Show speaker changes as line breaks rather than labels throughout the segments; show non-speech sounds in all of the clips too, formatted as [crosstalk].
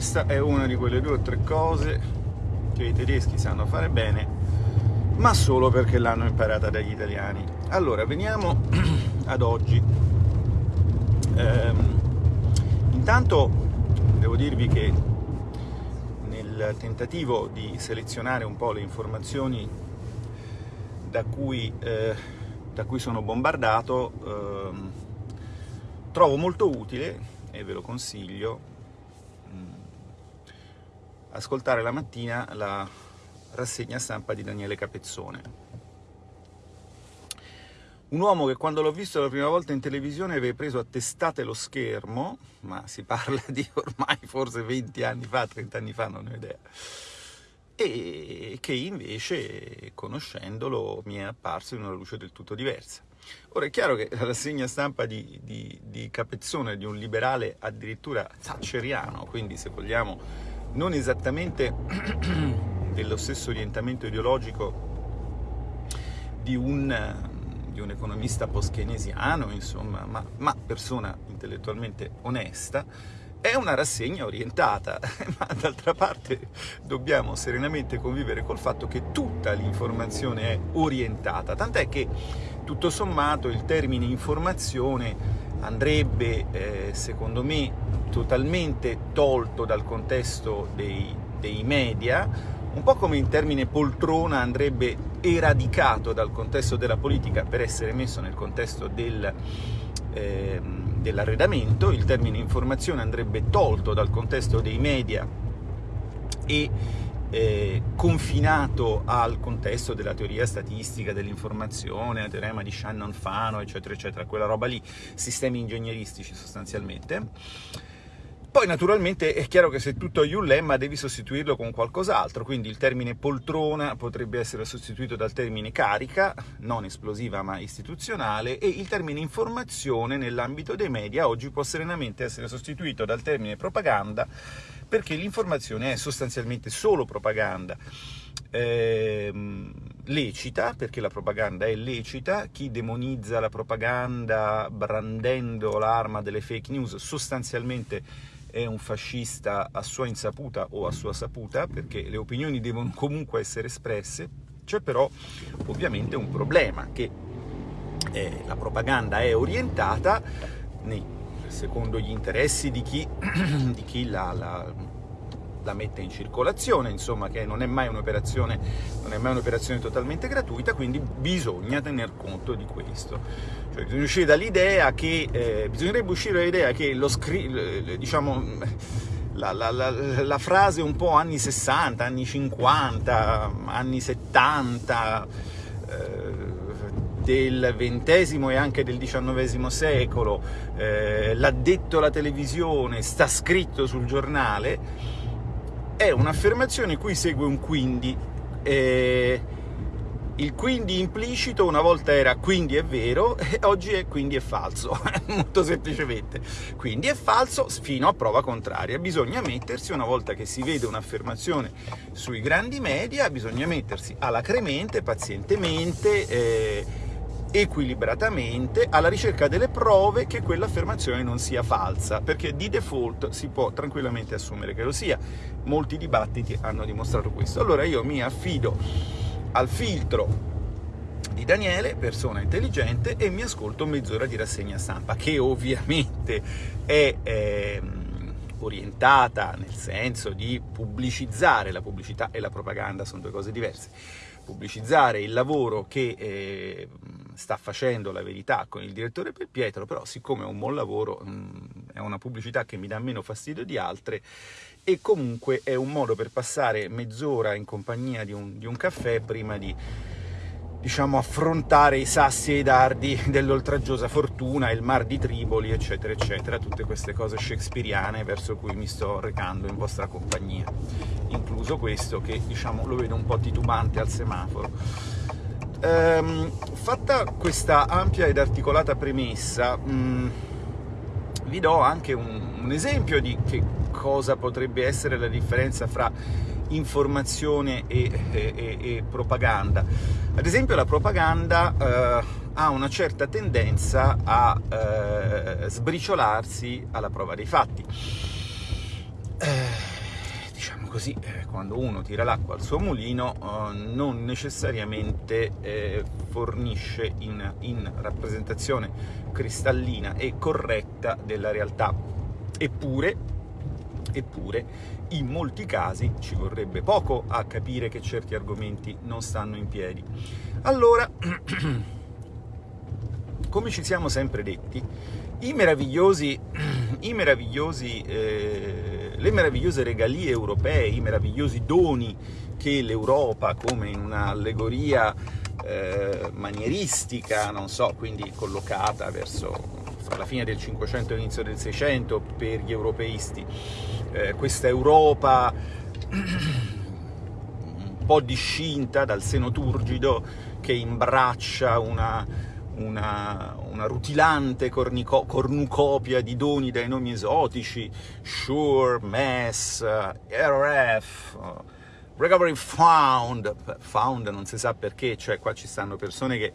questa è una di quelle due o tre cose che i tedeschi sanno fare bene, ma solo perché l'hanno imparata dagli italiani. Allora, veniamo [clears throat] ad oggi. Ehm, intanto devo dirvi che nel tentativo di selezionare un po' le informazioni da cui, eh, da cui sono bombardato, ehm, trovo molto utile, e ve lo consiglio, ascoltare la mattina la rassegna stampa di Daniele Capezzone. Un uomo che quando l'ho visto la prima volta in televisione aveva preso a testate lo schermo, ma si parla di ormai forse 20 anni fa, 30 anni fa, non ho idea, e che invece, conoscendolo, mi è apparso in una luce del tutto diversa. Ora è chiaro che la rassegna stampa di, di, di Capezzone, di un liberale addirittura thatcheriano, quindi se vogliamo non esattamente [clears throat] dello stesso orientamento ideologico di un, di un economista post-keynesiano, insomma, ma, ma persona intellettualmente onesta, è una rassegna orientata, [laughs] ma d'altra parte dobbiamo serenamente convivere col fatto che tutta l'informazione è orientata, tant'è che tutto sommato il termine informazione andrebbe, eh, secondo me, totalmente tolto dal contesto dei, dei media, un po' come in termine poltrona andrebbe eradicato dal contesto della politica per essere messo nel contesto del, eh, dell'arredamento, il termine informazione andrebbe tolto dal contesto dei media e eh, confinato al contesto della teoria statistica, dell'informazione, il teorema di Shannon-Fano, eccetera, eccetera, quella roba lì, sistemi ingegneristici sostanzialmente. Poi naturalmente è chiaro che se tutto hai un lemma devi sostituirlo con qualcos'altro, quindi il termine poltrona potrebbe essere sostituito dal termine carica, non esplosiva ma istituzionale, e il termine informazione nell'ambito dei media oggi può serenamente essere sostituito dal termine propaganda, perché l'informazione è sostanzialmente solo propaganda. Ehm, lecita, perché la propaganda è lecita, chi demonizza la propaganda brandendo l'arma delle fake news sostanzialmente è un fascista a sua insaputa o a sua saputa, perché le opinioni devono comunque essere espresse, c'è però ovviamente un problema, che eh, la propaganda è orientata nei, secondo gli interessi di chi, [clears throat] di chi la, la, la, mette in circolazione, insomma, che non è mai un'operazione un totalmente gratuita, quindi bisogna tener conto di questo. Cioè, bisogna uscire dall'idea che, eh, bisognerebbe uscire dall'idea che lo scri- diciamo, la, la, la, la, frase un po' anni 60, anni 50, anni 70, eh, del XX e anche del XIX secolo, eh, l'ha detto la televisione, sta scritto sul giornale, è un'affermazione cui segue un quindi. Eh, il quindi implicito una volta era quindi è vero, [laughs] e oggi è quindi è falso, [laughs] molto semplicemente. Quindi è falso fino a prova contraria. Bisogna mettersi, una volta che si vede un'affermazione sui grandi media, bisogna mettersi alacremente, pazientemente, eh, equilibratamente alla ricerca delle prove che quell'affermazione non sia falsa, perché di default si può tranquillamente assumere che lo sia. Molti dibattiti hanno dimostrato questo. Allora io mi affido al filtro di Daniele, persona intelligente, e mi ascolto mezz'ora di rassegna stampa, che ovviamente è eh, orientata nel senso di pubblicizzare, la pubblicità e la propaganda sono due cose diverse, pubblicizzare il lavoro che eh, sta facendo la verità con il direttore per Pietro, però siccome è un buon lavoro, mm, è una pubblicità che mi dà meno fastidio di altre, e comunque è un modo per passare mezz'ora in compagnia di un, di un caffè prima di diciamo, affrontare i sassi e i dardi dell'oltraggiosa fortuna, il mar di Triboli, eccetera, eccetera, tutte queste cose shakespeariane verso cui mi sto recando in vostra compagnia, incluso questo che, diciamo, lo vedo un po' titubante al semaforo. Ehm, fatta questa ampia ed articolata premessa, mh, mm, vi do anche un, un esempio di che cosa potrebbe essere la differenza fra informazione e, e, e propaganda. Ad esempio la propaganda eh, ha una certa tendenza a eh, sbriciolarsi alla prova dei fatti. eh, così, eh, quando uno tira l'acqua al suo mulino, eh, non necessariamente eh, fornisce in, in rappresentazione cristallina e corretta della realtà. Eppure, eppure, in molti casi ci vorrebbe poco a capire che certi argomenti non stanno in piedi. Allora, [clears throat] come ci siamo sempre detti, i meravigliosi, [clears throat] i meravigliosi, eh, le meravigliose regalie europee, i meravigliosi doni che l'Europa, come in un'allegoria eh, manieristica, non so, quindi collocata verso la fine del 500 e l'inizio del 600 per gli europeisti, eh, questa Europa un po' discinta dal seno turgido che imbraccia una, una, una rutilante cornico, cornucopia di doni dai nomi esotici, Sure, MES, RF, Recovery Found, Found non si sa perché, cioè qua ci stanno persone che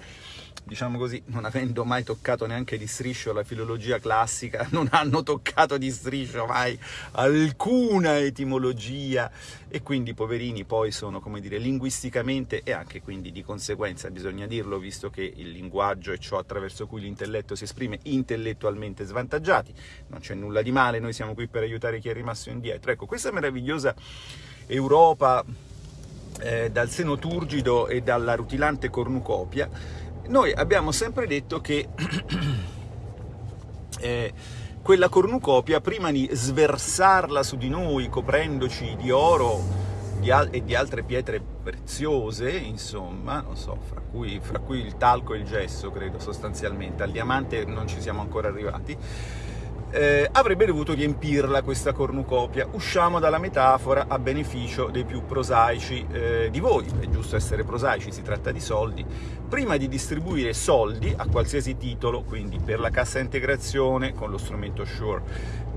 diciamo così, non avendo mai toccato neanche di striscio la filologia classica, [laughs] non hanno toccato di striscio mai alcuna etimologia e quindi i poverini poi sono, come dire, linguisticamente e anche quindi di conseguenza, bisogna dirlo, visto che il linguaggio è ciò attraverso cui l'intelletto si esprime, intellettualmente svantaggiati, non c'è nulla di male, noi siamo qui per aiutare chi è rimasto indietro. Ecco, questa meravigliosa Europa eh, dal seno turgido e dalla rutilante cornucopia noi abbiamo sempre detto che [clears throat] eh, quella cornucopia, prima di sversarla su di noi, coprendoci di oro di e di altre pietre preziose, insomma, non so, fra cui, fra cui il talco e il gesso, credo, sostanzialmente, al diamante non ci siamo ancora arrivati, eh, avrebbe dovuto riempirla questa cornucopia. Usciamo dalla metafora a beneficio dei più prosaici eh, di voi, è giusto essere prosaici, si tratta di soldi. Prima di distribuire soldi a qualsiasi titolo, quindi per la cassa integrazione con lo strumento Sure,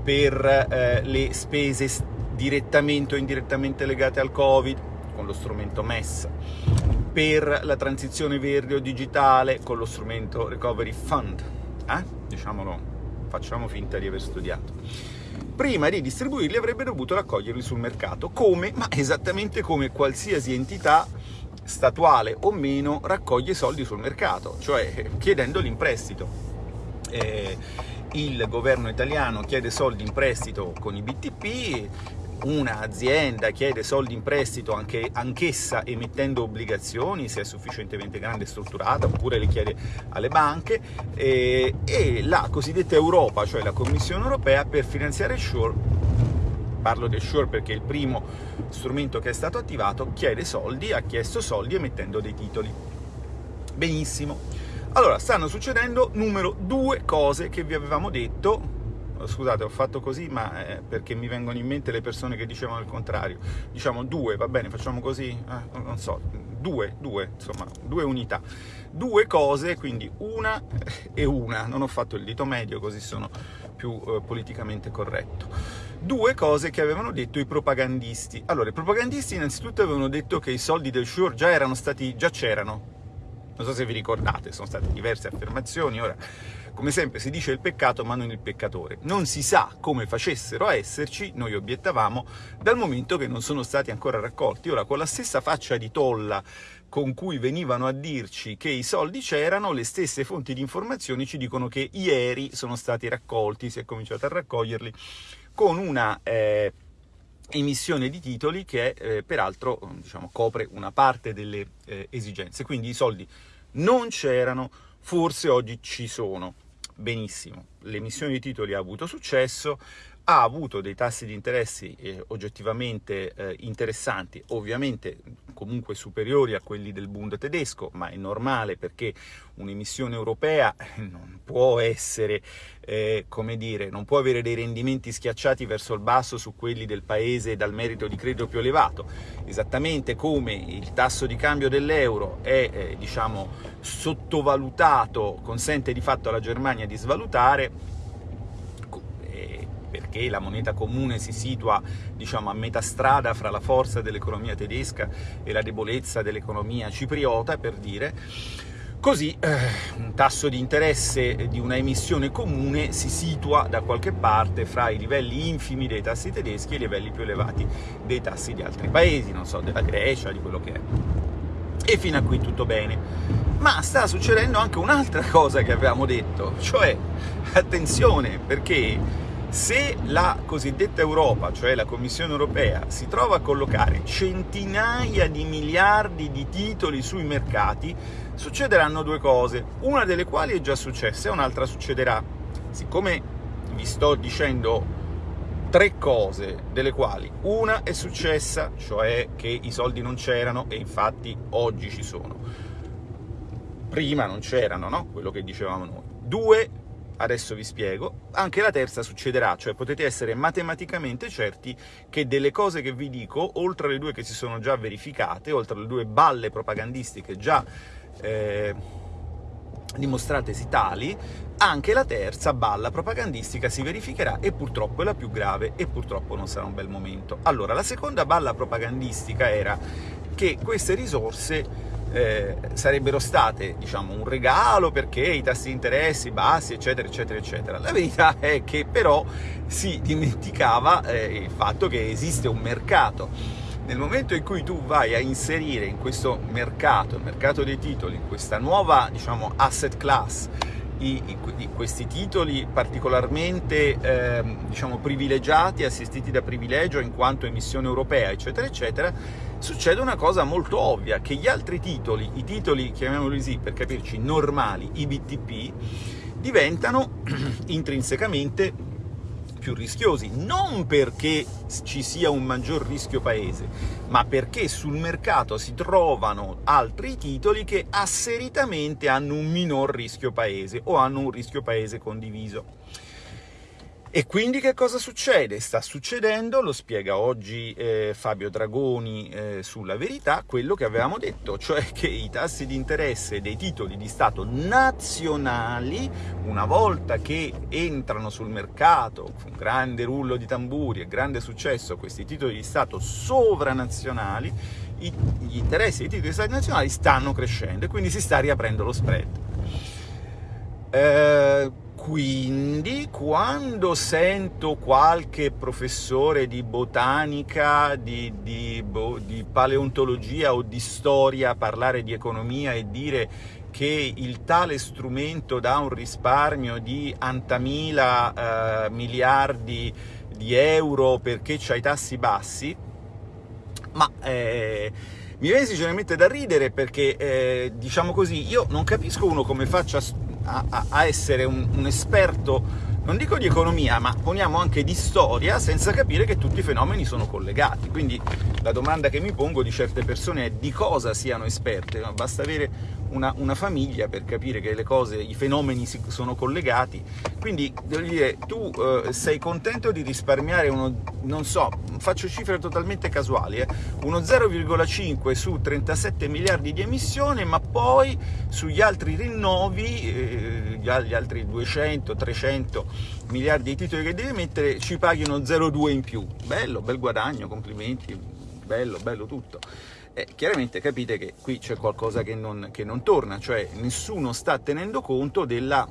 per eh, le spese direttamente o indirettamente legate al Covid, con lo strumento MES, per la transizione verde o digitale con lo strumento Recovery Fund, eh? diciamolo facciamo finta di aver studiato. Prima di distribuirli avrebbe dovuto raccoglierli sul mercato, come, ma esattamente come qualsiasi entità statuale o meno raccoglie soldi sul mercato, cioè chiedendoli in prestito. Eh, il governo italiano chiede soldi in prestito con i BTP, un'azienda chiede soldi in prestito anche, anch'essa emettendo obbligazioni, se è sufficientemente grande e strutturata, oppure le chiede alle banche, e, e la cosiddetta Europa, cioè la Commissione Europea, per finanziare Sure, parlo del Sure perché è il primo strumento che è stato attivato, chiede soldi, ha chiesto soldi emettendo dei titoli. Benissimo. Allora, stanno succedendo numero due cose che vi avevamo detto scusate ho fatto così ma eh, perché mi vengono in mente le persone che dicevano il contrario. Diciamo due va bene facciamo così? Eh, non so due due insomma due unità. Due cose quindi una e una. Non ho fatto il dito medio così sono più eh, politicamente corretto. Due cose che avevano detto i propagandisti. Allora i propagandisti innanzitutto avevano detto che i soldi del Sure già erano stati già c'erano. Non so se vi ricordate sono state diverse affermazioni ora come sempre si dice il peccato ma non il peccatore. Non si sa come facessero a esserci, noi obiettavamo, dal momento che non sono stati ancora raccolti. Ora, con la stessa faccia di tolla con cui venivano a dirci che i soldi c'erano, le stesse fonti di informazioni ci dicono che ieri sono stati raccolti, si è cominciato a raccoglierli, con una... Eh, emissione di titoli che eh, peraltro diciamo, copre una parte delle eh, esigenze. Quindi i soldi non c'erano, forse oggi ci sono benissimo, l'emissione di titoli ha avuto successo, ha avuto dei tassi di interessi eh, oggettivamente eh, interessanti, ovviamente comunque superiori a quelli del Bund tedesco, ma è normale perché un'emissione europea eh, non può essere, eh, come dire, non può avere dei rendimenti schiacciati verso il basso su quelli del paese dal merito di credito più elevato, esattamente come il tasso di cambio dell'euro è, eh, diciamo, sottovalutato, consente di fatto alla Germania di svalutare, perché la moneta comune si situa diciamo, a metà strada fra la forza dell'economia tedesca e la debolezza dell'economia cipriota, per dire, Così eh, un tasso di interesse di una emissione comune si situa da qualche parte fra i livelli infimi dei tassi tedeschi e i livelli più elevati dei tassi di altri paesi, non so, della Grecia, di quello che è. E fino a qui tutto bene. Ma sta succedendo anche un'altra [laughs] cosa che avevamo detto, cioè, attenzione, perché se la cosiddetta Europa, cioè la Commissione europea, si trova a collocare centinaia di miliardi di titoli sui mercati, succederanno due cose, una delle quali è già successa e un'altra succederà. Siccome vi sto dicendo tre cose, delle quali una è successa, cioè che i soldi non c'erano e infatti oggi ci sono. Prima non c'erano, no? Quello che dicevamo noi. Due adesso vi spiego, anche la terza succederà, cioè potete essere matematicamente certi che delle cose che vi dico, oltre alle due che si sono già verificate, oltre alle due balle propagandistiche già eh, dimostratesi tali, anche la terza balla propagandistica si verificherà e purtroppo è la più grave e purtroppo non sarà un bel momento. Allora, la seconda balla propagandistica era che queste risorse eh, sarebbero state diciamo, un regalo perché i tassi di interessi bassi, eccetera, eccetera, eccetera. La verità [laughs] è che però si dimenticava eh, il fatto che esiste un mercato. Nel momento in cui tu vai a inserire in questo mercato, il mercato dei titoli, questa nuova diciamo, asset class, i, i, questi titoli particolarmente eh, diciamo, privilegiati, assistiti da privilegio in quanto emissione europea, eccetera, eccetera, succede una cosa molto ovvia, che gli altri titoli, i titoli, chiamiamoli così per capirci, normali, i BTP, diventano [clears throat] intrinsecamente più rischiosi, non perché ci sia un maggior rischio paese, ma perché sul mercato si trovano altri titoli che asseritamente hanno un minor rischio paese o hanno un rischio paese condiviso. E quindi che cosa succede? Sta succedendo, lo spiega oggi eh, Fabio Dragoni eh, sulla verità, quello che avevamo detto, cioè che i tassi di interesse dei titoli di Stato nazionali, una volta che entrano sul mercato, con grande rullo di tamburi e grande successo, questi titoli di Stato sovranazionali, i, gli interessi dei titoli di Stato nazionali stanno crescendo e quindi si sta riaprendo lo spread. Eh, quindi quando sento qualche professore di botanica, di, di, di, paleontologia o di storia parlare di economia e dire che il tale strumento dà un risparmio di antamila eh, miliardi di euro perché c'ha i tassi bassi, ma... Eh, mi viene sinceramente da ridere perché, eh, diciamo così, io non capisco uno come faccia a, a essere un, un esperto non dico di economia, ma poniamo anche di storia, senza capire che tutti i fenomeni sono collegati. Quindi la domanda che mi pongo di certe persone è di cosa siano esperte, basta avere una, una, famiglia per capire che le cose, i fenomeni si, sono collegati. Quindi, devo dire, tu eh, sei contento di risparmiare uno, non so, faccio cifre totalmente casuali, eh, uno 0,5 su 37 miliardi di emissione, ma poi sugli altri rinnovi, eh, gli, altri 200, 300 miliardi di titoli che devi mettere, ci paghi uno 0,2 in più. Bello, bel guadagno, complimenti, bello, bello tutto eh, chiaramente capite che qui c'è qualcosa che non, che non, torna, cioè nessuno sta tenendo conto della,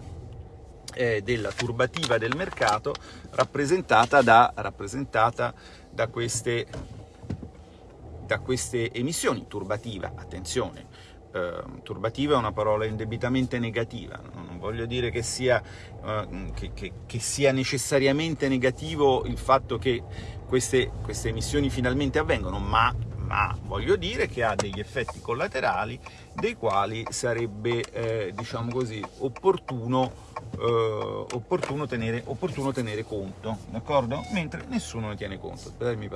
eh, della turbativa del mercato rappresentata da, rappresentata da, queste, da queste emissioni. Turbativa, attenzione, eh, turbativa è una parola indebitamente negativa, non voglio dire che sia, eh, che, che, che sia necessariamente negativo il fatto che queste, queste emissioni finalmente avvengono, ma ma voglio dire che ha degli effetti collaterali dei quali sarebbe, eh, diciamo così, opportuno, eh, opportuno, tenere, opportuno tenere conto, d'accordo? Mentre nessuno ne tiene conto. Aspettate, mi,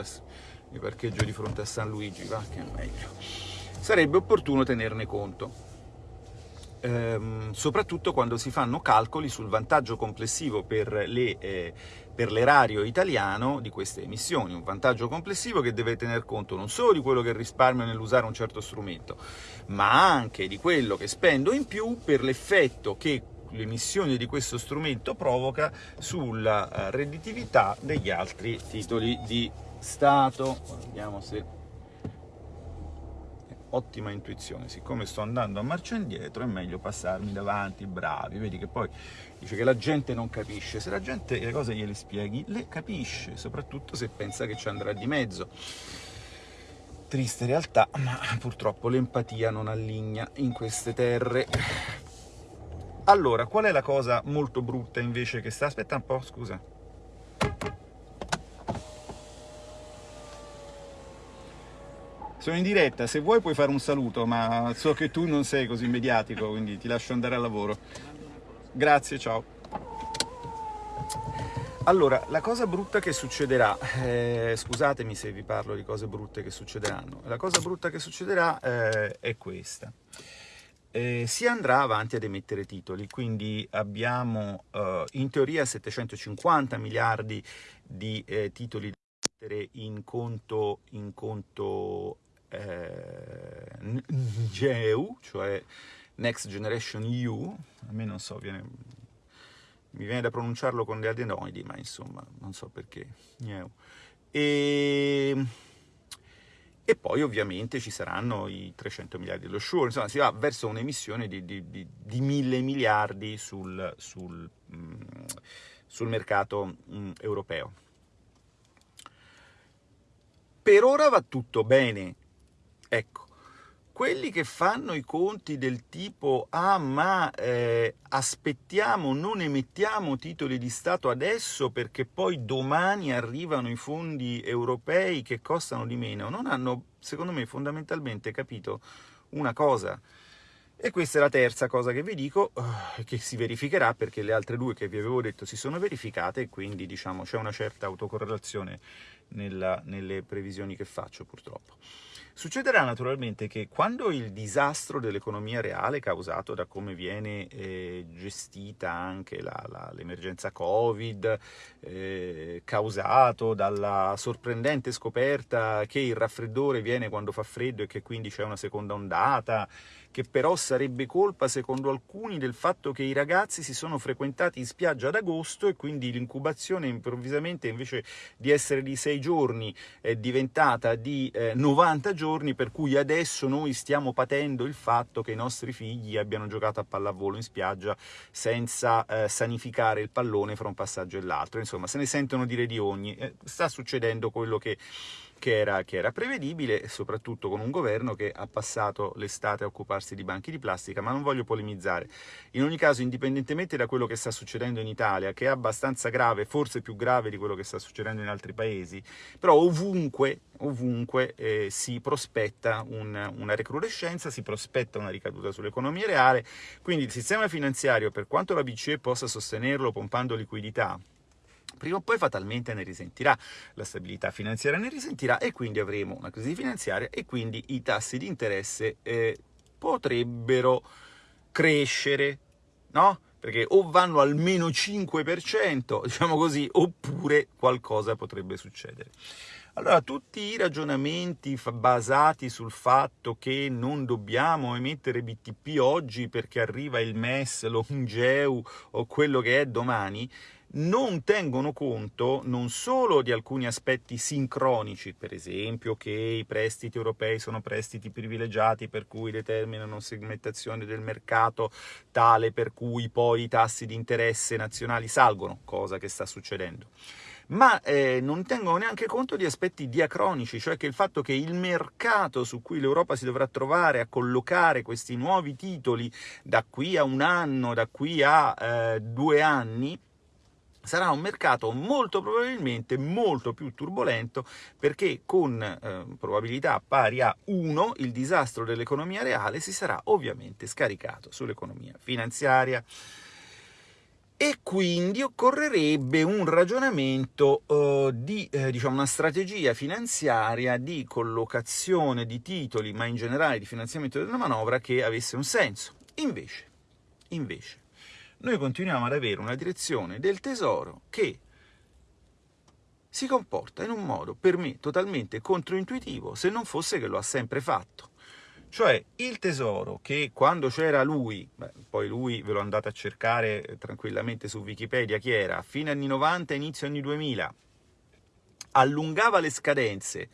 mi parcheggio di fronte a San Luigi, va, che è meglio. Sarebbe opportuno tenerne conto. Ehm, soprattutto quando si fanno calcoli sul vantaggio complessivo per le eh, l'erario italiano di queste emissioni, un vantaggio complessivo che deve tener conto non solo di quello che risparmio nell'usare un certo strumento, ma anche di quello che spendo in più per l'effetto che l'emissione di questo strumento provoca sulla eh, redditività degli altri titoli di Stato. Vediamo se ottima intuizione, siccome sto andando a marcia indietro è meglio passarmi davanti, bravi, vedi che poi dice che la gente non capisce, se la gente le cose gliele spieghi, le capisce, soprattutto se pensa che ci andrà di mezzo. Triste realtà, ma purtroppo l'empatia non alligna in queste terre. Allora, qual è la cosa molto brutta invece che sta... Aspetta un po', scusa. Sono in diretta, se vuoi puoi fare un saluto, ma so che tu non sei così mediatico, quindi ti lascio andare al lavoro. Grazie, ciao. Allora, la cosa brutta che succederà, eh, scusatemi se vi parlo di cose brutte che succederanno, la cosa brutta che succederà eh, è questa. Eh, si andrà avanti ad emettere titoli, quindi abbiamo eh, in teoria 750 miliardi di eh, titoli da mettere in conto, in conto eh, NGEU, cioè Next Generation EU, a me non so, viene, mi viene da pronunciarlo con le adenoidi, ma insomma, non so perché, NGEU. E, e poi ovviamente ci saranno i 300 miliardi dello Sure, insomma si va verso un'emissione di, di, di, di, mille miliardi sul, sul, mm, sul mercato mm, europeo. Per ora va tutto bene, Ecco, quelli che fanno i conti del tipo ah ma eh, aspettiamo, non emettiamo titoli di Stato adesso perché poi domani arrivano i fondi europei che costano di meno, non hanno secondo me fondamentalmente capito una cosa. E questa è la terza cosa che vi dico, uh, che si verificherà perché le altre due che vi avevo detto si sono verificate e quindi diciamo c'è una certa autocorrelazione nella, nelle previsioni che faccio purtroppo. Succederà naturalmente che quando il disastro dell'economia reale causato da come viene eh, gestita anche l'emergenza Covid, eh, causato dalla sorprendente scoperta che il raffreddore viene quando fa freddo e che quindi c'è una seconda ondata, che però sarebbe colpa, secondo alcuni, del fatto che i ragazzi si sono frequentati in spiaggia ad agosto e quindi l'incubazione improvvisamente invece di essere di 6 giorni è diventata di eh, 90 giorni, per cui adesso noi stiamo patendo il fatto che i nostri figli abbiano giocato a pallavolo in spiaggia senza eh, sanificare il pallone fra un passaggio e l'altro. Insomma, se ne sentono dire di ogni. Eh, sta succedendo quello che che era, che era, prevedibile, soprattutto con un governo che ha passato l'estate a occuparsi di banchi di plastica, ma non voglio polemizzare. In ogni caso, indipendentemente da quello che sta succedendo in Italia, che è abbastanza grave, forse più grave di quello che sta succedendo in altri paesi, però ovunque, ovunque eh, si prospetta un, una recrudescenza, si prospetta una ricaduta sull'economia reale, quindi il sistema finanziario, per quanto la BCE possa sostenerlo pompando liquidità, prima o poi fatalmente ne risentirà, la stabilità finanziaria ne risentirà e quindi avremo una crisi finanziaria e quindi i tassi di interesse eh, potrebbero crescere, no? Perché o vanno al meno 5%, diciamo così, oppure qualcosa potrebbe succedere. Allora, tutti i ragionamenti basati sul fatto che non dobbiamo emettere BTP oggi perché arriva il MES, l'ONGEU o quello che è domani, non tengono conto non solo di alcuni aspetti sincronici, per esempio che i prestiti europei sono prestiti privilegiati per cui determinano segmentazione del mercato tale per cui poi i tassi di interesse nazionali salgono, cosa che sta succedendo, ma eh, non tengono neanche conto di aspetti diacronici, cioè che il fatto che il mercato su cui l'Europa si dovrà trovare a collocare questi nuovi titoli da qui a un anno, da qui a eh, due anni, sarà un mercato molto probabilmente molto più turbolento perché con eh, probabilità pari a 1 il disastro dell'economia reale si sarà ovviamente scaricato sull'economia finanziaria e quindi occorrerebbe un ragionamento uh, di, eh, diciamo, una strategia finanziaria di collocazione di titoli, ma in generale di finanziamento della manovra, che avesse un senso. Invece, invece noi continuiamo ad avere una direzione del tesoro che si comporta in un modo per me totalmente controintuitivo se non fosse che lo ha sempre fatto. Cioè il tesoro che quando c'era lui, beh, poi lui ve lo andate a cercare tranquillamente su Wikipedia chi era, a fine anni 90 inizio anni 2000, allungava le scadenze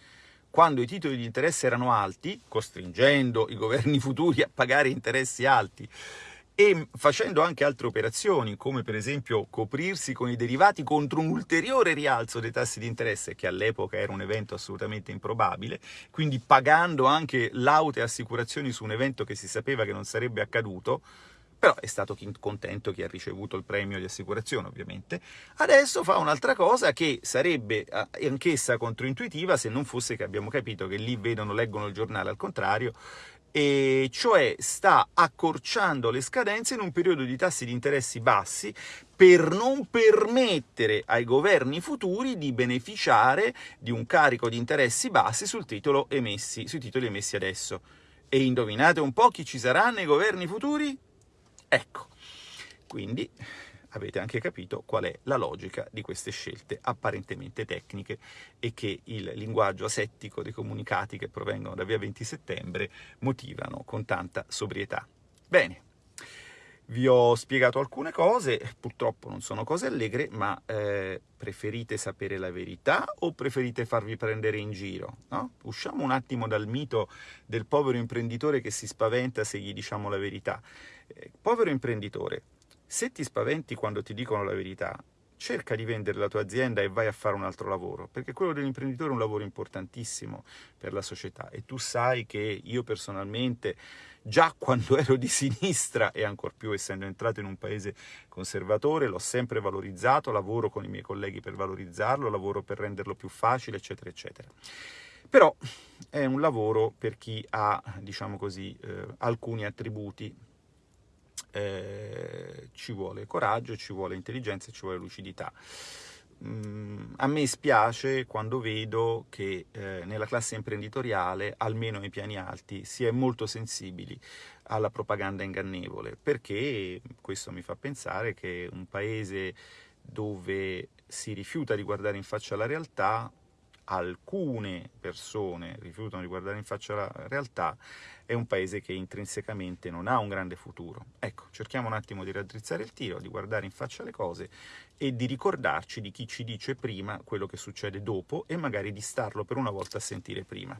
quando i titoli di interesse erano alti, costringendo i governi futuri a pagare interessi alti, e facendo anche altre operazioni, come per esempio coprirsi con i derivati contro un ulteriore rialzo dei tassi di interesse, che all'epoca era un evento assolutamente improbabile, quindi pagando anche laute assicurazioni su un evento che si sapeva che non sarebbe accaduto, però è stato contento chi ha ricevuto il premio di assicurazione ovviamente. Adesso fa un'altra cosa che sarebbe eh, anch'essa controintuitiva se non fosse che abbiamo capito che lì vedono, leggono il giornale al contrario e cioè sta accorciando le scadenze in un periodo di tassi di interessi bassi per non permettere ai governi futuri di beneficiare di un carico di interessi bassi sul titolo emessi, sui titoli emessi adesso. E indovinate un po' chi ci sarà nei governi futuri? Ecco, quindi avete anche capito qual è la logica di queste scelte apparentemente tecniche e che il linguaggio asettico dei comunicati che provengono da via 20 settembre motivano con tanta sobrietà. Bene, vi ho spiegato alcune cose, purtroppo non sono cose allegre, ma eh, preferite sapere la verità o preferite farvi prendere in giro? No? Usciamo un attimo dal mito del povero imprenditore che si spaventa se gli diciamo la verità. Eh, povero imprenditore, se ti spaventi quando ti dicono la verità, cerca di vendere la tua azienda e vai a fare un altro lavoro, perché quello dell'imprenditore è un lavoro importantissimo per la società e tu sai che io personalmente, già [laughs] quando ero di sinistra e ancor più essendo entrato in un paese conservatore, l'ho sempre valorizzato, lavoro con i miei colleghi per valorizzarlo, lavoro per renderlo più facile, eccetera, eccetera. Però è un lavoro per chi ha, diciamo così, eh, alcuni attributi eh, ci vuole coraggio, ci vuole intelligenza ci vuole lucidità. Mm, a me spiace quando vedo che eh, nella classe imprenditoriale, almeno nei piani alti, si è molto sensibili alla propaganda ingannevole, perché questo mi fa pensare che un paese dove si rifiuta di guardare in faccia la realtà alcune persone rifiutano di guardare in faccia la realtà, è un paese che intrinsecamente non ha un grande futuro. Ecco, cerchiamo un attimo di raddrizzare il tiro, di guardare in faccia le cose e di ricordarci di chi ci dice prima quello che succede dopo e magari di starlo per una volta a sentire prima.